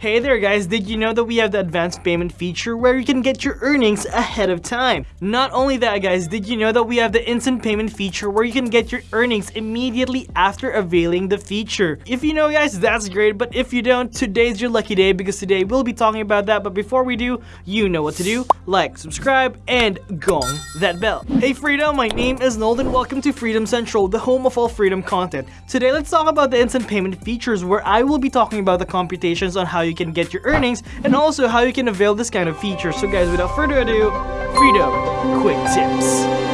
Hey there guys, did you know that we have the advanced payment feature where you can get your earnings ahead of time? Not only that guys, did you know that we have the instant payment feature where you can get your earnings immediately after availing the feature? If you know guys, that's great, but if you don't, today's your lucky day because today we'll be talking about that, but before we do, you know what to do. Like, subscribe, and gong that bell. Hey Freedom, my name is Nold and welcome to Freedom Central, the home of all freedom content. Today let's talk about the instant payment features where I will be talking about the computations on how you you can get your earnings and also how you can avail this kind of feature. So guys, without further ado, Freedom Quick Tips.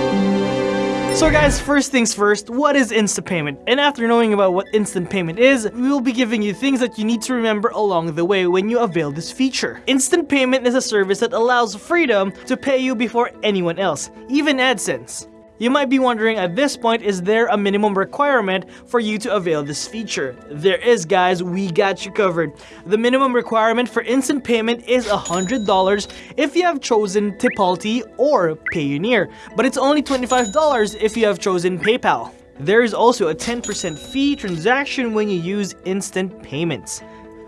So guys, first things first, what is instant payment? And after knowing about what instant payment is, we will be giving you things that you need to remember along the way when you avail this feature. Instant payment is a service that allows Freedom to pay you before anyone else, even AdSense. You might be wondering at this point, is there a minimum requirement for you to avail this feature? There is guys, we got you covered. The minimum requirement for instant payment is $100 if you have chosen Tipalti or Payoneer, but it's only $25 if you have chosen PayPal. There is also a 10% fee transaction when you use instant payments.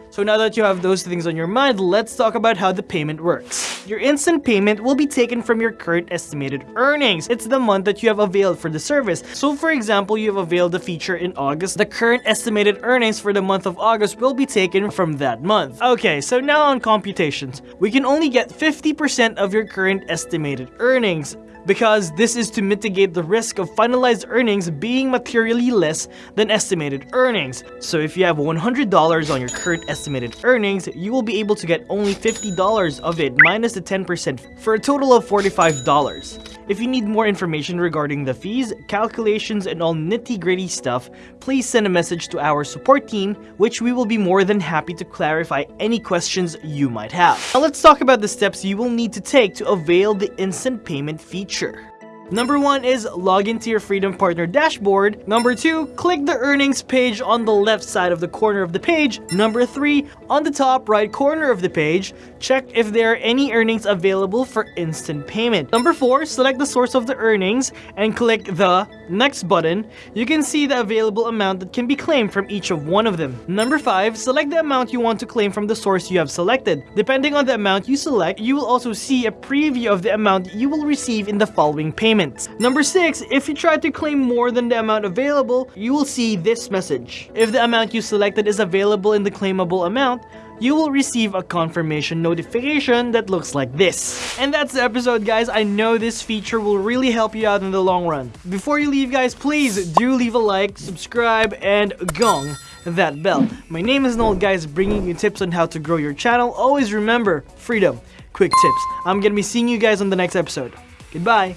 So now that you have those things on your mind, let's talk about how the payment works. Your instant payment will be taken from your current estimated earnings. It's the month that you have availed for the service. So for example, you have availed the feature in August. The current estimated earnings for the month of August will be taken from that month. Okay, so now on computations. We can only get 50% of your current estimated earnings because this is to mitigate the risk of finalized earnings being materially less than estimated earnings. So if you have $100 on your current estimated earnings, you will be able to get only $50 of it minus the 10% for a total of $45. If you need more information regarding the fees, calculations, and all nitty-gritty stuff, please send a message to our support team, which we will be more than happy to clarify any questions you might have. Now let's talk about the steps you will need to take to avail the instant payment feature. Number one is log into your Freedom Partner dashboard. Number two, click the earnings page on the left side of the corner of the page. Number three, on the top right corner of the page, check if there are any earnings available for instant payment. Number four, select the source of the earnings and click the next button. You can see the available amount that can be claimed from each of one of them. Number five, select the amount you want to claim from the source you have selected. Depending on the amount you select, you will also see a preview of the amount you will receive in the following payment Number 6, if you try to claim more than the amount available, you will see this message. If the amount you selected is available in the claimable amount, you will receive a confirmation notification that looks like this. And that's the episode guys, I know this feature will really help you out in the long run. Before you leave guys, please do leave a like, subscribe, and gong that bell. My name is Noel guys, bringing you tips on how to grow your channel. Always remember, freedom, quick tips. I'm gonna be seeing you guys on the next episode. Goodbye!